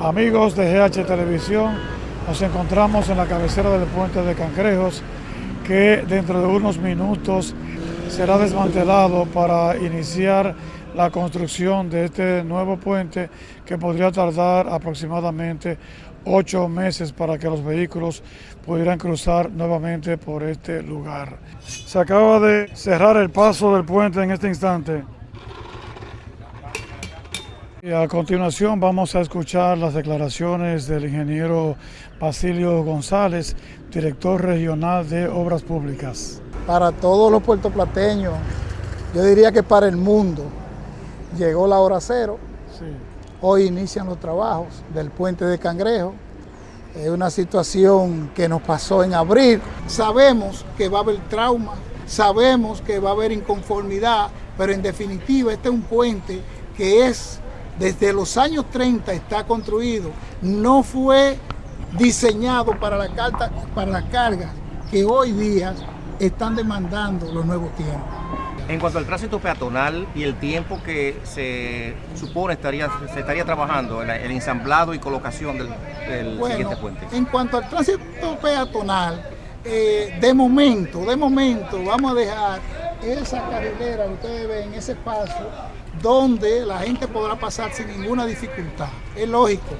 Amigos de GH Televisión, nos encontramos en la cabecera del puente de Cangrejos que dentro de unos minutos será desmantelado para iniciar la construcción de este nuevo puente que podría tardar aproximadamente ocho meses para que los vehículos pudieran cruzar nuevamente por este lugar. Se acaba de cerrar el paso del puente en este instante. A continuación vamos a escuchar las declaraciones del ingeniero Basilio González, director regional de Obras Públicas. Para todos los puertoplateños, yo diría que para el mundo, llegó la hora cero. Hoy inician los trabajos del puente de Cangrejo. Es una situación que nos pasó en abril. Sabemos que va a haber trauma, sabemos que va a haber inconformidad, pero en definitiva este es un puente que es desde los años 30 está construido, no fue diseñado para la, carta, para que hoy día están demandando los nuevos tiempos. En cuanto al tránsito peatonal y el tiempo que se supone estaría, se estaría trabajando en el ensamblado y colocación del, siguiente puente. En cuanto al tránsito peatonal, eh, de momento, de momento, vamos a dejar esa carrilera, ustedes ven, ese paso, donde la gente podrá pasar sin ninguna dificultad. Es lógico,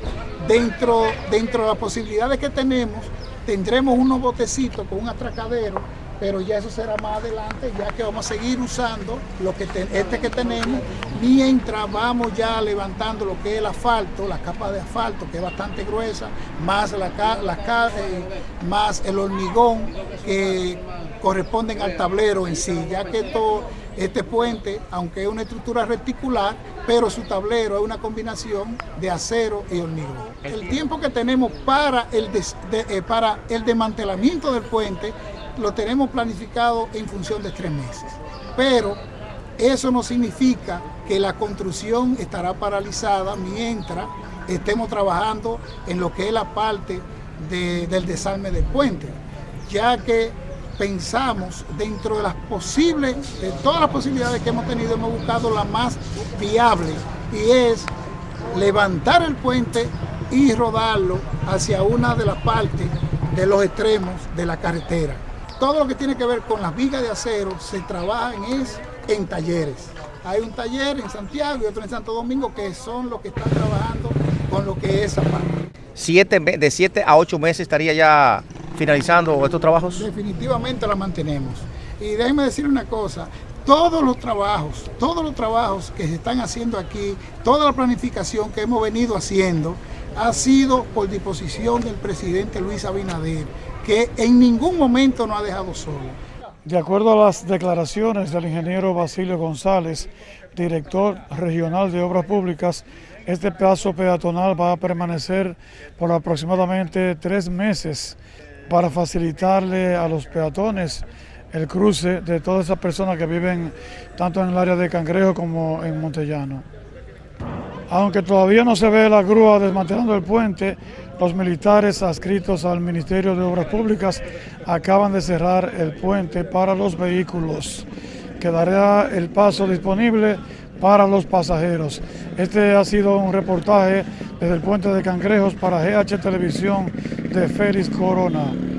dentro, dentro de las posibilidades que tenemos, tendremos unos botecitos con un atracadero pero ya eso será más adelante, ya que vamos a seguir usando lo que este que tenemos, mientras vamos ya levantando lo que es el asfalto, la capa de asfalto, que es bastante gruesa, más, la, eh, más el hormigón que corresponden al tablero en sí, ya que todo este puente, aunque es una estructura reticular, pero su tablero es una combinación de acero y hormigón. El tiempo que tenemos para el, eh, para el desmantelamiento del puente lo tenemos planificado en función de tres meses. Pero eso no significa que la construcción estará paralizada mientras estemos trabajando en lo que es la parte del desarme del puente, ya que pensamos dentro de las posibles, de todas las posibilidades que hemos tenido, hemos buscado la más viable y es levantar el puente y rodarlo hacia una de las partes de los extremos de la carretera todo lo que tiene que ver con las vigas de acero se trabaja en, en talleres. Hay un taller en Santiago y otro en Santo Domingo que son los que están trabajando con lo que es esa parte. Siete, de 7 a 8 meses estaría ya finalizando estos trabajos. Definitivamente la mantenemos. Y déjenme decir una cosa, todos los trabajos, todos los trabajos que se están haciendo aquí, toda la planificación que hemos venido haciendo, ha sido por disposición del presidente Luis Abinader que en ningún momento nos ha dejado solo. De acuerdo a las declaraciones del ingeniero Basilio González, director regional de Obras Públicas, este paso peatonal va a permanecer por aproximadamente tres meses para facilitarle a los peatones el cruce de todas esas personas que viven tanto en el área de Cangrejo como en Montellano. Aunque todavía no se ve la grúa desmantelando el puente, los militares adscritos al Ministerio de Obras Públicas acaban de cerrar el puente para los vehículos. Quedará el paso disponible para los pasajeros. Este ha sido un reportaje desde el puente de Cangrejos para GH Televisión de Félix Corona.